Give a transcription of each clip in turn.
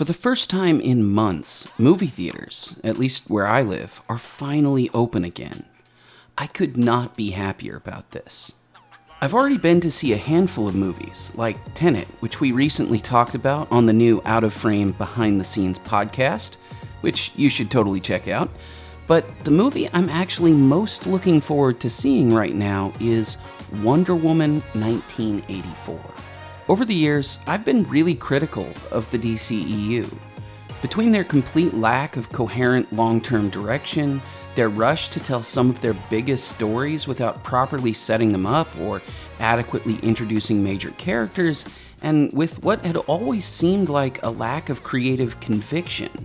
For the first time in months, movie theaters, at least where I live, are finally open again. I could not be happier about this. I've already been to see a handful of movies, like Tenet, which we recently talked about on the new Out of Frame Behind the Scenes podcast, which you should totally check out. But the movie I'm actually most looking forward to seeing right now is Wonder Woman 1984. Over the years, I've been really critical of the DCEU. Between their complete lack of coherent long term direction, their rush to tell some of their biggest stories without properly setting them up or adequately introducing major characters, and with what had always seemed like a lack of creative conviction,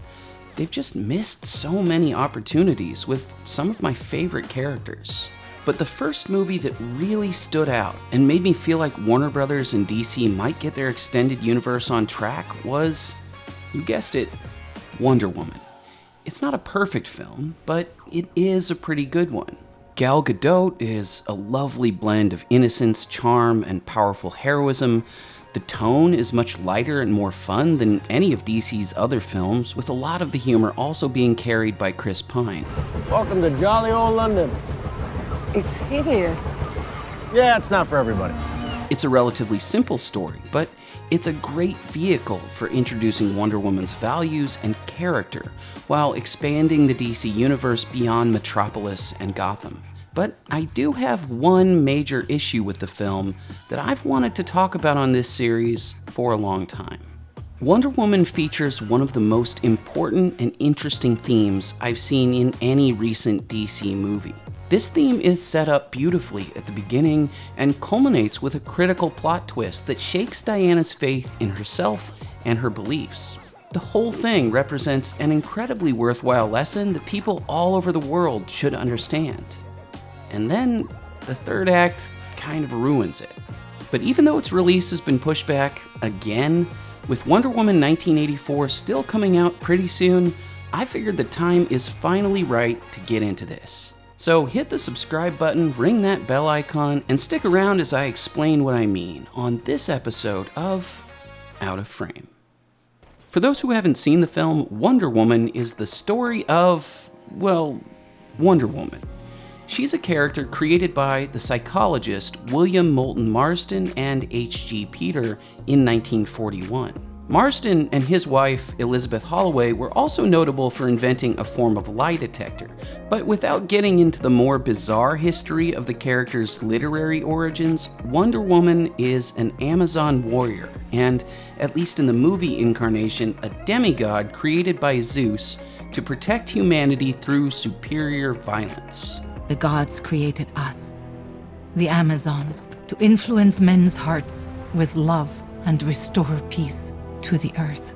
they've just missed so many opportunities with some of my favorite characters. But the first movie that really stood out and made me feel like Warner Brothers and DC might get their extended universe on track was, you guessed it, Wonder Woman. It's not a perfect film, but it is a pretty good one. Gal Gadot is a lovely blend of innocence, charm, and powerful heroism. The tone is much lighter and more fun than any of DC's other films, with a lot of the humor also being carried by Chris Pine. Welcome to jolly old London. It's hideous. Yeah, it's not for everybody. It's a relatively simple story, but it's a great vehicle for introducing Wonder Woman's values and character while expanding the DC universe beyond Metropolis and Gotham. But I do have one major issue with the film that I've wanted to talk about on this series for a long time. Wonder Woman features one of the most important and interesting themes I've seen in any recent DC movie. This theme is set up beautifully at the beginning and culminates with a critical plot twist that shakes Diana's faith in herself and her beliefs. The whole thing represents an incredibly worthwhile lesson that people all over the world should understand. And then the third act kind of ruins it. But even though its release has been pushed back again, with Wonder Woman 1984 still coming out pretty soon, I figured the time is finally right to get into this. So hit the subscribe button, ring that bell icon, and stick around as I explain what I mean on this episode of Out of Frame. For those who haven't seen the film, Wonder Woman is the story of, well, Wonder Woman. She's a character created by the psychologist William Moulton Marston and H.G. Peter in 1941. Marston and his wife, Elizabeth Holloway, were also notable for inventing a form of lie detector. But without getting into the more bizarre history of the character's literary origins, Wonder Woman is an Amazon warrior, and, at least in the movie incarnation, a demigod created by Zeus to protect humanity through superior violence. The gods created us, the Amazons, to influence men's hearts with love and restore peace to the earth.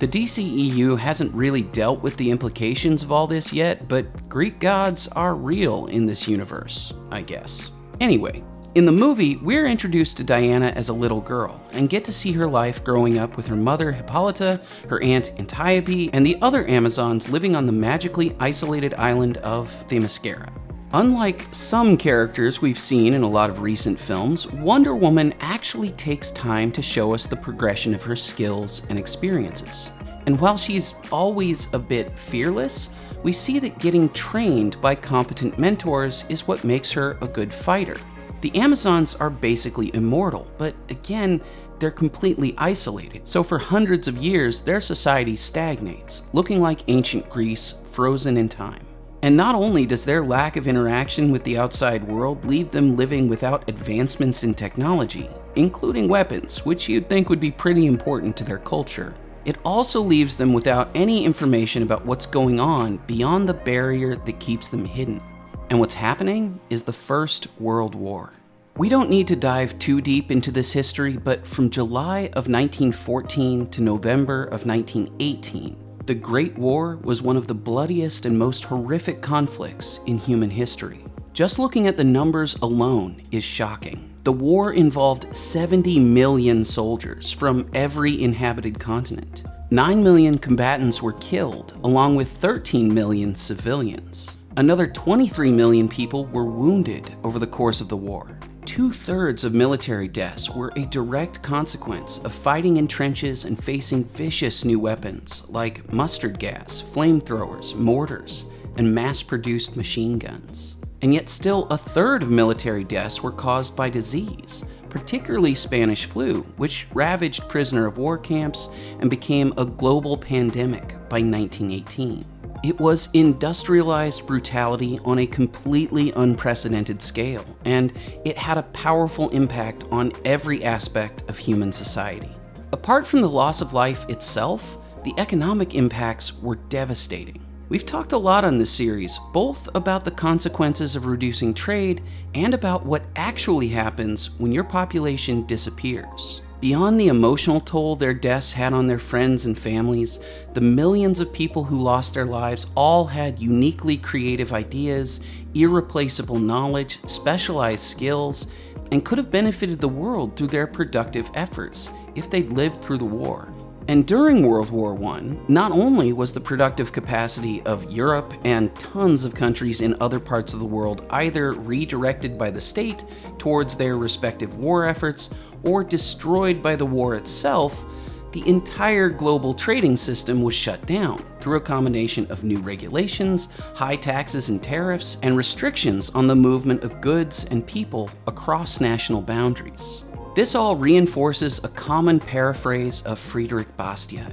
The DCEU hasn't really dealt with the implications of all this yet, but Greek gods are real in this universe, I guess. Anyway, in the movie, we're introduced to Diana as a little girl and get to see her life growing up with her mother Hippolyta, her aunt Antiope, and the other Amazons living on the magically isolated island of Themyscira. Unlike some characters we've seen in a lot of recent films, Wonder Woman actually takes time to show us the progression of her skills and experiences. And while she's always a bit fearless, we see that getting trained by competent mentors is what makes her a good fighter. The Amazons are basically immortal, but again, they're completely isolated. So for hundreds of years, their society stagnates, looking like ancient Greece frozen in time. And not only does their lack of interaction with the outside world leave them living without advancements in technology, including weapons, which you'd think would be pretty important to their culture, it also leaves them without any information about what's going on beyond the barrier that keeps them hidden. And what's happening is the First World War. We don't need to dive too deep into this history, but from July of 1914 to November of 1918, the Great War was one of the bloodiest and most horrific conflicts in human history. Just looking at the numbers alone is shocking. The war involved 70 million soldiers from every inhabited continent. 9 million combatants were killed, along with 13 million civilians. Another 23 million people were wounded over the course of the war. Two thirds of military deaths were a direct consequence of fighting in trenches and facing vicious new weapons like mustard gas, flamethrowers, mortars, and mass produced machine guns. And yet, still a third of military deaths were caused by disease, particularly Spanish flu, which ravaged prisoner of war camps and became a global pandemic by 1918. It was industrialized brutality on a completely unprecedented scale, and it had a powerful impact on every aspect of human society. Apart from the loss of life itself, the economic impacts were devastating. We've talked a lot on this series, both about the consequences of reducing trade and about what actually happens when your population disappears. Beyond the emotional toll their deaths had on their friends and families, the millions of people who lost their lives all had uniquely creative ideas, irreplaceable knowledge, specialized skills, and could have benefited the world through their productive efforts if they'd lived through the war. And during World War I, not only was the productive capacity of Europe and tons of countries in other parts of the world either redirected by the state towards their respective war efforts or destroyed by the war itself, the entire global trading system was shut down through a combination of new regulations, high taxes and tariffs, and restrictions on the movement of goods and people across national boundaries. This all reinforces a common paraphrase of Frédéric Bastiat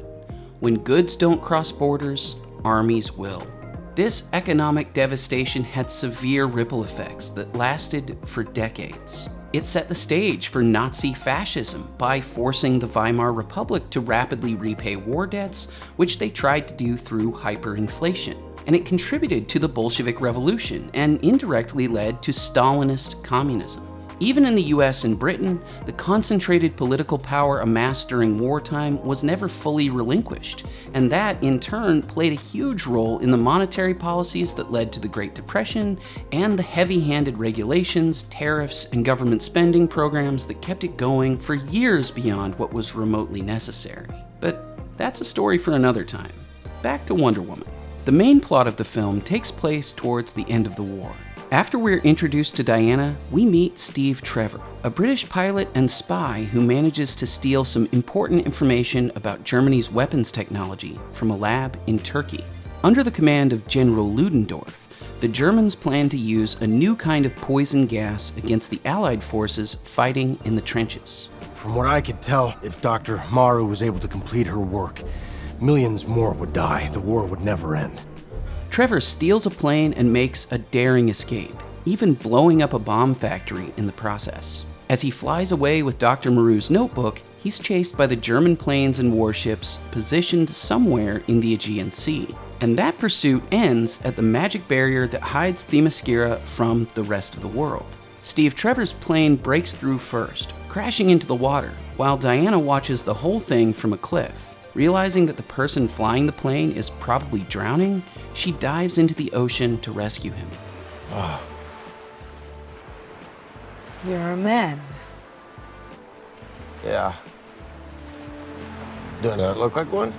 When goods don't cross borders, armies will. This economic devastation had severe ripple effects that lasted for decades. It set the stage for Nazi fascism by forcing the Weimar Republic to rapidly repay war debts, which they tried to do through hyperinflation. And it contributed to the Bolshevik Revolution and indirectly led to Stalinist communism. Even in the US and Britain, the concentrated political power amassed during wartime was never fully relinquished, and that in turn played a huge role in the monetary policies that led to the Great Depression and the heavy-handed regulations, tariffs, and government spending programs that kept it going for years beyond what was remotely necessary. But that's a story for another time. Back to Wonder Woman. The main plot of the film takes place towards the end of the war, after we're introduced to Diana, we meet Steve Trevor, a British pilot and spy who manages to steal some important information about Germany's weapons technology from a lab in Turkey. Under the command of General Ludendorff, the Germans plan to use a new kind of poison gas against the Allied forces fighting in the trenches. From what I could tell, if Dr. Maru was able to complete her work, millions more would die. The war would never end. Trevor steals a plane and makes a daring escape, even blowing up a bomb factory in the process. As he flies away with Dr. Maru's notebook, he's chased by the German planes and warships positioned somewhere in the Aegean Sea. And that pursuit ends at the magic barrier that hides Themyscira from the rest of the world. Steve Trevor's plane breaks through first, crashing into the water, while Diana watches the whole thing from a cliff. Realizing that the person flying the plane is probably drowning, she dives into the ocean to rescue him. Ah. You're a man. Yeah. Do I not look like one?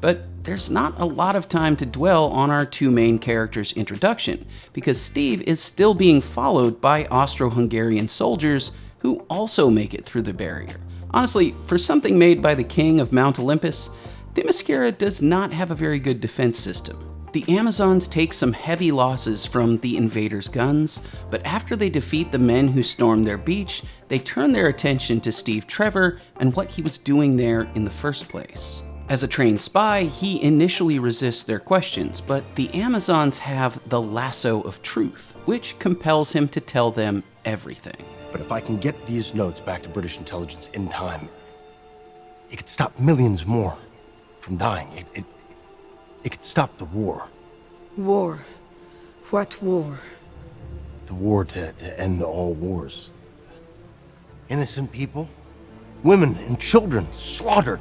But there's not a lot of time to dwell on our two main characters' introduction, because Steve is still being followed by Austro-Hungarian soldiers who also make it through the barrier. Honestly, for something made by the king of Mount Olympus, Themyscira does not have a very good defense system. The Amazons take some heavy losses from the invaders' guns, but after they defeat the men who stormed their beach, they turn their attention to Steve Trevor and what he was doing there in the first place. As a trained spy, he initially resists their questions, but the Amazons have the lasso of truth, which compels him to tell them everything. But if I can get these notes back to British intelligence in time, it could stop millions more from dying. It, it, it could stop the war. War? What war? The war to, to end all wars. Innocent people, women and children slaughtered.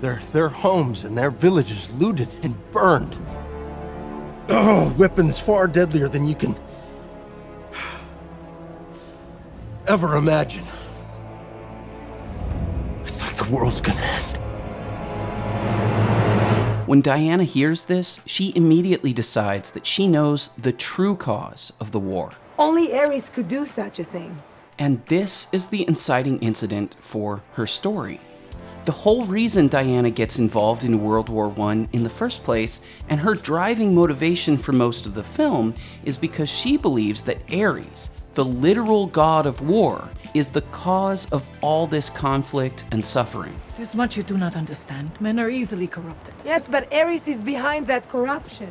Their, their homes and their villages looted and burned. Oh, weapons far deadlier than you can ever imagine. It's like the world's gonna end. When Diana hears this, she immediately decides that she knows the true cause of the war. Only Ares could do such a thing. And this is the inciting incident for her story. The whole reason Diana gets involved in World War I in the first place, and her driving motivation for most of the film, is because she believes that Ares, the literal god of war, is the cause of all this conflict and suffering. There's much you do not understand. Men are easily corrupted. Yes, but Ares is behind that corruption.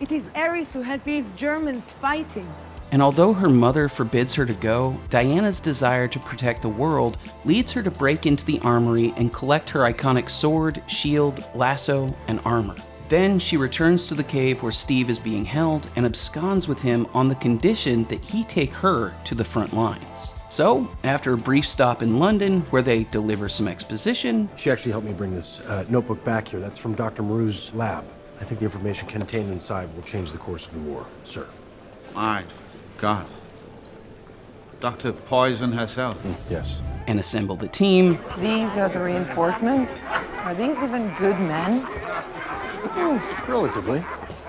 It is Ares who has these Germans fighting. And although her mother forbids her to go, Diana's desire to protect the world leads her to break into the armory and collect her iconic sword, shield, lasso, and armor. Then she returns to the cave where Steve is being held and absconds with him on the condition that he take her to the front lines. So, after a brief stop in London where they deliver some exposition, She actually helped me bring this uh, notebook back here. That's from Dr. Maru's lab. I think the information contained inside will change the course of the war, sir. My God. Dr. Poison herself. Yes. and assemble the team, These are the reinforcements? Are these even good men? Relatively.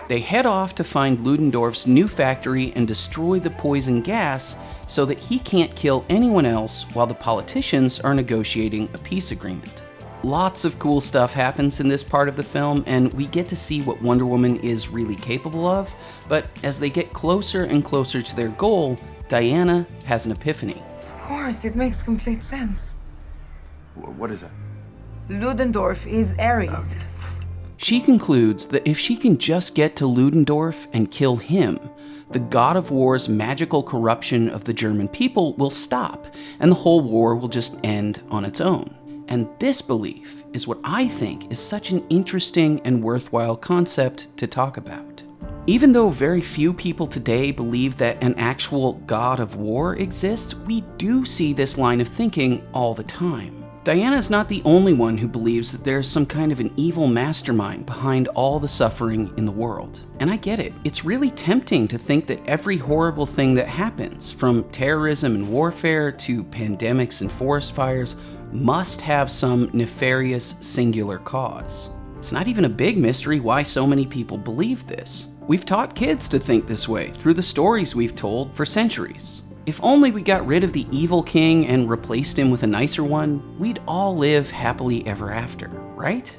They head off to find Ludendorff's new factory and destroy the poison gas so that he can't kill anyone else while the politicians are negotiating a peace agreement. Lots of cool stuff happens in this part of the film, and we get to see what Wonder Woman is really capable of, but as they get closer and closer to their goal, Diana has an epiphany. Of course, it makes complete sense. What is that? Ludendorff is Ares. Oh. She concludes that if she can just get to Ludendorff and kill him, the god of war's magical corruption of the German people will stop, and the whole war will just end on its own. And this belief is what I think is such an interesting and worthwhile concept to talk about. Even though very few people today believe that an actual god of war exists, we do see this line of thinking all the time. Diana's not the only one who believes that there's some kind of an evil mastermind behind all the suffering in the world. And I get it. It's really tempting to think that every horrible thing that happens, from terrorism and warfare to pandemics and forest fires, must have some nefarious singular cause. It's not even a big mystery why so many people believe this. We've taught kids to think this way through the stories we've told for centuries. If only we got rid of the evil king and replaced him with a nicer one, we'd all live happily ever after, right?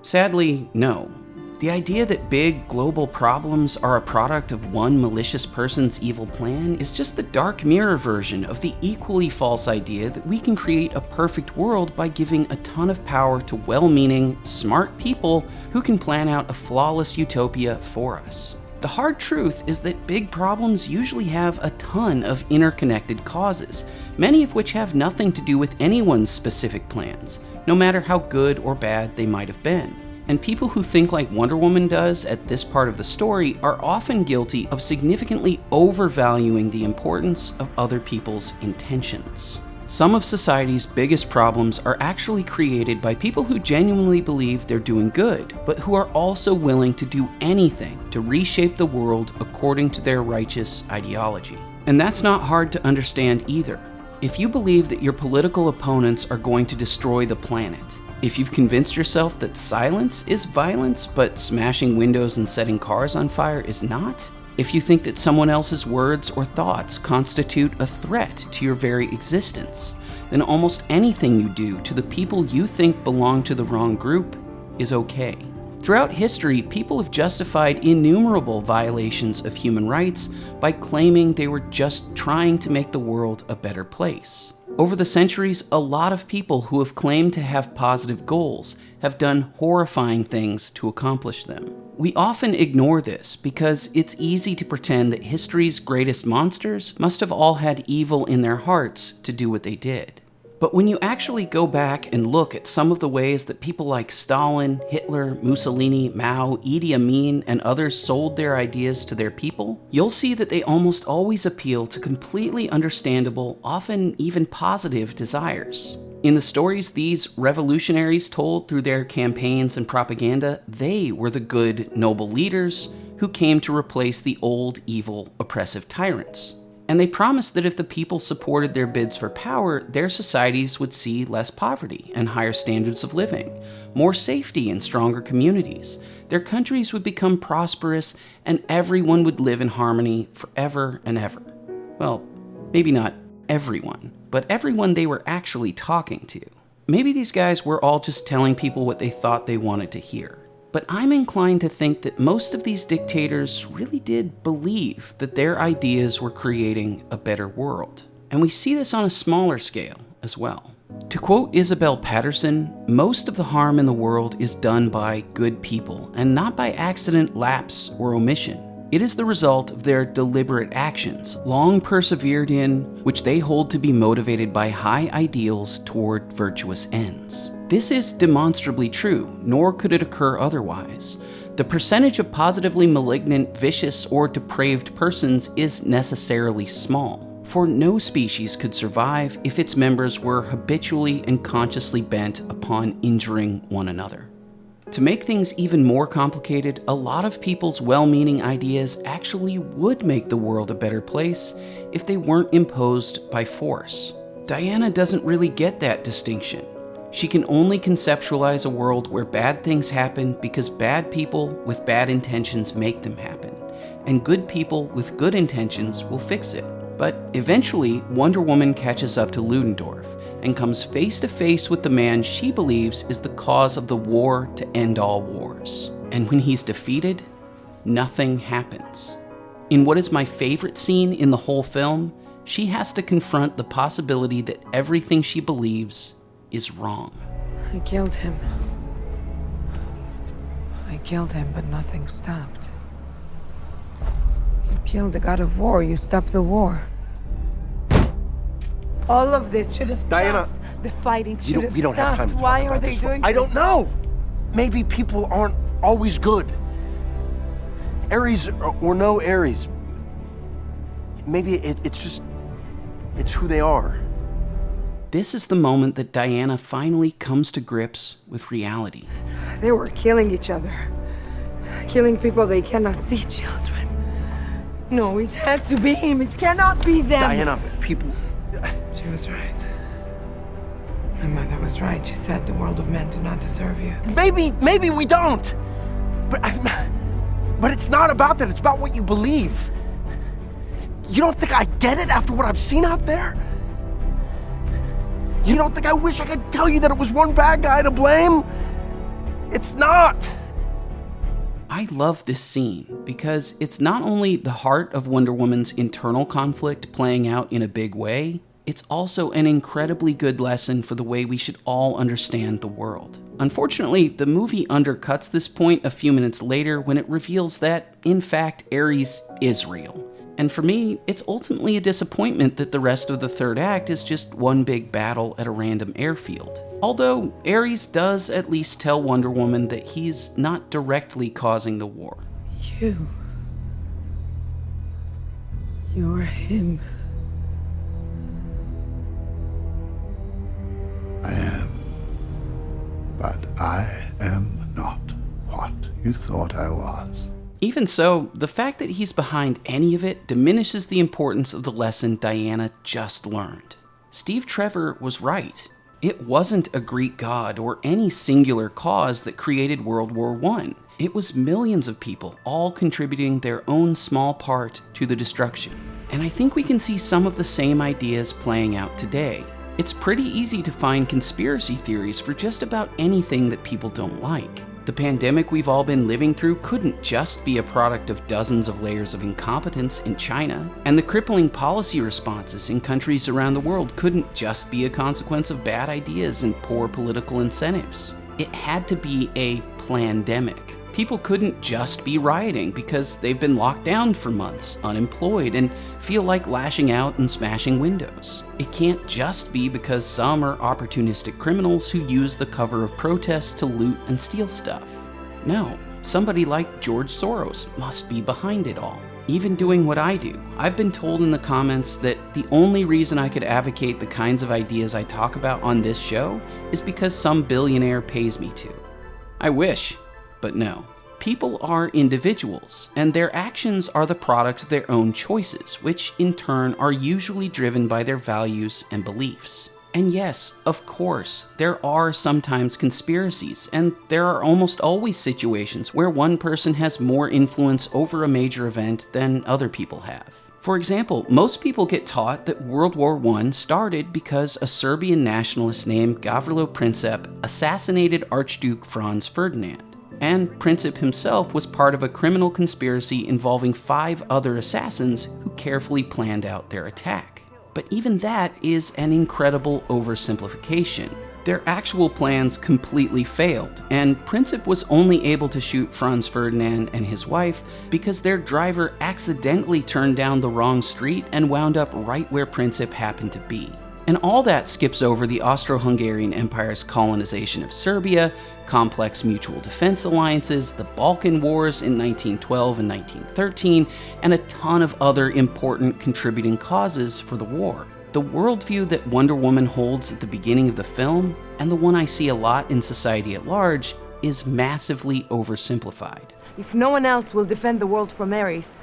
Sadly, no. The idea that big global problems are a product of one malicious person's evil plan is just the dark mirror version of the equally false idea that we can create a perfect world by giving a ton of power to well meaning, smart people who can plan out a flawless utopia for us. The hard truth is that big problems usually have a ton of interconnected causes, many of which have nothing to do with anyone's specific plans, no matter how good or bad they might have been. And people who think like Wonder Woman does at this part of the story are often guilty of significantly overvaluing the importance of other people's intentions. Some of society's biggest problems are actually created by people who genuinely believe they're doing good, but who are also willing to do anything to reshape the world according to their righteous ideology. And that's not hard to understand either. If you believe that your political opponents are going to destroy the planet, if you've convinced yourself that silence is violence, but smashing windows and setting cars on fire is not, if you think that someone else's words or thoughts constitute a threat to your very existence, then almost anything you do to the people you think belong to the wrong group is okay. Throughout history, people have justified innumerable violations of human rights by claiming they were just trying to make the world a better place. Over the centuries, a lot of people who have claimed to have positive goals have done horrifying things to accomplish them. We often ignore this because it's easy to pretend that history's greatest monsters must have all had evil in their hearts to do what they did. But when you actually go back and look at some of the ways that people like Stalin, Hitler, Mussolini, Mao, Idi Amin, and others sold their ideas to their people, you'll see that they almost always appeal to completely understandable, often even positive desires. In the stories these revolutionaries told through their campaigns and propaganda, they were the good, noble leaders who came to replace the old, evil, oppressive tyrants. And they promised that if the people supported their bids for power, their societies would see less poverty and higher standards of living, more safety and stronger communities. Their countries would become prosperous and everyone would live in harmony forever and ever. Well, maybe not everyone, but everyone they were actually talking to. Maybe these guys were all just telling people what they thought they wanted to hear. But I'm inclined to think that most of these dictators really did believe that their ideas were creating a better world. And we see this on a smaller scale as well. To quote Isabel Paterson, most of the harm in the world is done by good people and not by accident, lapse, or omission. It is the result of their deliberate actions, long persevered in, which they hold to be motivated by high ideals toward virtuous ends. This is demonstrably true, nor could it occur otherwise. The percentage of positively malignant, vicious, or depraved persons is necessarily small, for no species could survive if its members were habitually and consciously bent upon injuring one another. To make things even more complicated, a lot of people's well-meaning ideas actually would make the world a better place if they weren't imposed by force. Diana doesn't really get that distinction. She can only conceptualize a world where bad things happen because bad people with bad intentions make them happen, and good people with good intentions will fix it. But eventually, Wonder Woman catches up to Ludendorff and comes face to face with the man she believes is the cause of the war to end all wars. And when he's defeated, nothing happens. In what is my favorite scene in the whole film, she has to confront the possibility that everything she believes is wrong. I killed him. I killed him, but nothing stopped. You killed the god of war. You stopped the war. All of this should have stopped. Diana, the fighting should You don't, have we don't stopped. have time to Why talk are about they this. doing I don't know. Maybe people aren't always good. Ares or, or no Ares. Maybe it, it's just, it's who they are. This is the moment that Diana finally comes to grips with reality. They were killing each other. Killing people they cannot see, children. No, it had to be him. It cannot be them. Diana, people, She was right. My mother was right. She said the world of men do not deserve you. maybe, maybe we don't. But, I, but it's not about that. It's about what you believe. You don't think I get it after what I've seen out there? You don't think I wish I could tell you that it was one bad guy to blame? It's not. I love this scene because it's not only the heart of Wonder Woman's internal conflict playing out in a big way, it's also an incredibly good lesson for the way we should all understand the world. Unfortunately, the movie undercuts this point a few minutes later when it reveals that, in fact, Ares is real. And for me, it's ultimately a disappointment that the rest of the third act is just one big battle at a random airfield. Although, Ares does at least tell Wonder Woman that he's not directly causing the war. You. You're him. I am. But I am not what you thought I was. Even so, the fact that he's behind any of it diminishes the importance of the lesson Diana just learned. Steve Trevor was right. It wasn't a Greek god or any singular cause that created World War I. It was millions of people all contributing their own small part to the destruction. And I think we can see some of the same ideas playing out today. It's pretty easy to find conspiracy theories for just about anything that people don't like. The pandemic we've all been living through couldn't just be a product of dozens of layers of incompetence in China, and the crippling policy responses in countries around the world couldn't just be a consequence of bad ideas and poor political incentives. It had to be a plandemic. People couldn't just be rioting because they've been locked down for months, unemployed, and feel like lashing out and smashing windows. It can't just be because some are opportunistic criminals who use the cover of protests to loot and steal stuff. No, somebody like George Soros must be behind it all. Even doing what I do, I've been told in the comments that the only reason I could advocate the kinds of ideas I talk about on this show is because some billionaire pays me to. I wish, but no. People are individuals, and their actions are the product of their own choices, which in turn are usually driven by their values and beliefs. And yes, of course, there are sometimes conspiracies, and there are almost always situations where one person has more influence over a major event than other people have. For example, most people get taught that World War I started because a Serbian nationalist named Gavrilo Princip assassinated Archduke Franz Ferdinand. And Princip himself was part of a criminal conspiracy involving five other assassins who carefully planned out their attack. But even that is an incredible oversimplification. Their actual plans completely failed, and Princip was only able to shoot Franz Ferdinand and his wife because their driver accidentally turned down the wrong street and wound up right where Princip happened to be. And all that skips over the Austro-Hungarian Empire's colonization of Serbia, complex mutual defense alliances, the Balkan Wars in 1912 and 1913, and a ton of other important contributing causes for the war. The worldview that Wonder Woman holds at the beginning of the film, and the one I see a lot in society at large, is massively oversimplified. If no one else will defend the world from Ares,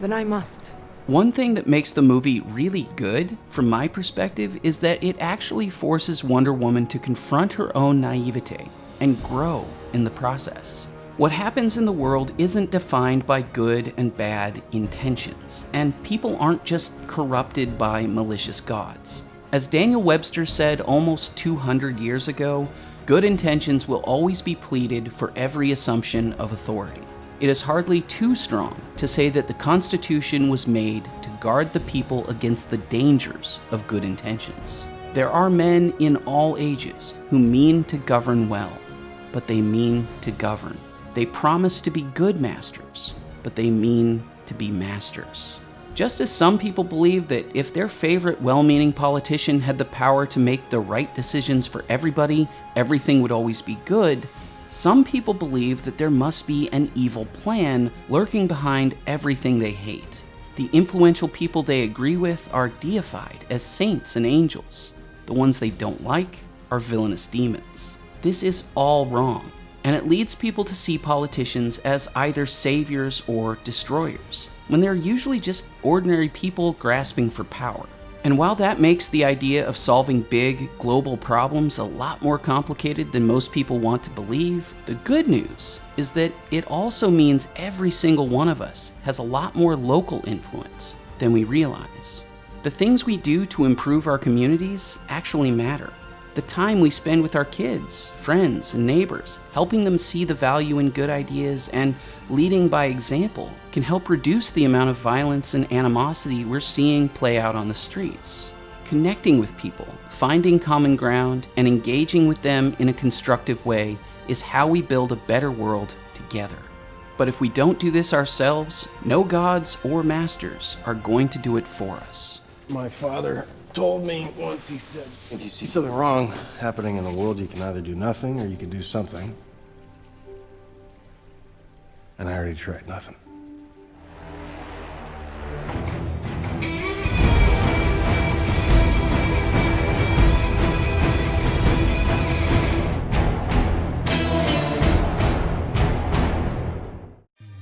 then I must. One thing that makes the movie really good, from my perspective, is that it actually forces Wonder Woman to confront her own naivete and grow in the process. What happens in the world isn't defined by good and bad intentions, and people aren't just corrupted by malicious gods. As Daniel Webster said almost 200 years ago, good intentions will always be pleaded for every assumption of authority. It is hardly too strong to say that the Constitution was made to guard the people against the dangers of good intentions. There are men in all ages who mean to govern well, but they mean to govern. They promise to be good masters, but they mean to be masters. Just as some people believe that if their favorite well meaning politician had the power to make the right decisions for everybody, everything would always be good, some people believe that there must be an evil plan lurking behind everything they hate. The influential people they agree with are deified as saints and angels. The ones they don't like are villainous demons. This is all wrong and it leads people to see politicians as either saviors or destroyers, when they're usually just ordinary people grasping for power. And while that makes the idea of solving big, global problems a lot more complicated than most people want to believe, the good news is that it also means every single one of us has a lot more local influence than we realize. The things we do to improve our communities actually matter the time we spend with our kids, friends, and neighbors, helping them see the value in good ideas and leading by example can help reduce the amount of violence and animosity we're seeing play out on the streets. Connecting with people, finding common ground, and engaging with them in a constructive way is how we build a better world together. But if we don't do this ourselves, no gods or masters are going to do it for us. My father told me once, he said, if you see something wrong happening in the world, you can either do nothing or you can do something. And I already tried nothing.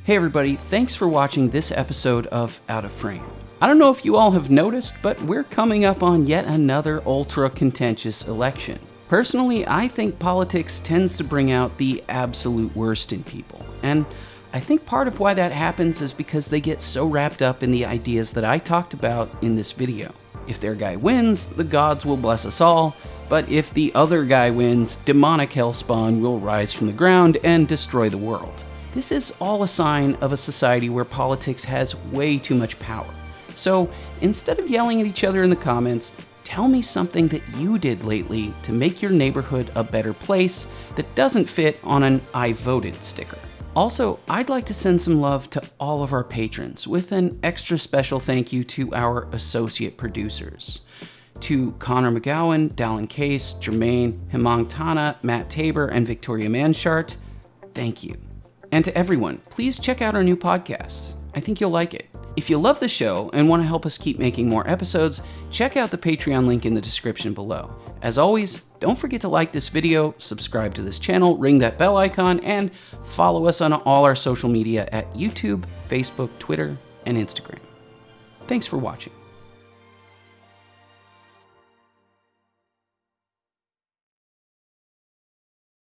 Hey everybody, thanks for watching this episode of Out of Frame. I don't know if you all have noticed, but we're coming up on yet another ultra contentious election. Personally, I think politics tends to bring out the absolute worst in people. And I think part of why that happens is because they get so wrapped up in the ideas that I talked about in this video. If their guy wins, the gods will bless us all, but if the other guy wins, demonic hellspawn will rise from the ground and destroy the world. This is all a sign of a society where politics has way too much power. So instead of yelling at each other in the comments, tell me something that you did lately to make your neighborhood a better place that doesn't fit on an I voted sticker. Also, I'd like to send some love to all of our patrons with an extra special thank you to our associate producers. To Connor McGowan, Dallin Case, Jermaine, Hemang Tana, Matt Tabor, and Victoria Manshart, thank you. And to everyone, please check out our new podcasts. I think you'll like it. If you love the show and want to help us keep making more episodes, check out the Patreon link in the description below. As always, don't forget to like this video, subscribe to this channel, ring that bell icon, and follow us on all our social media at YouTube, Facebook, Twitter, and Instagram. Thanks for watching.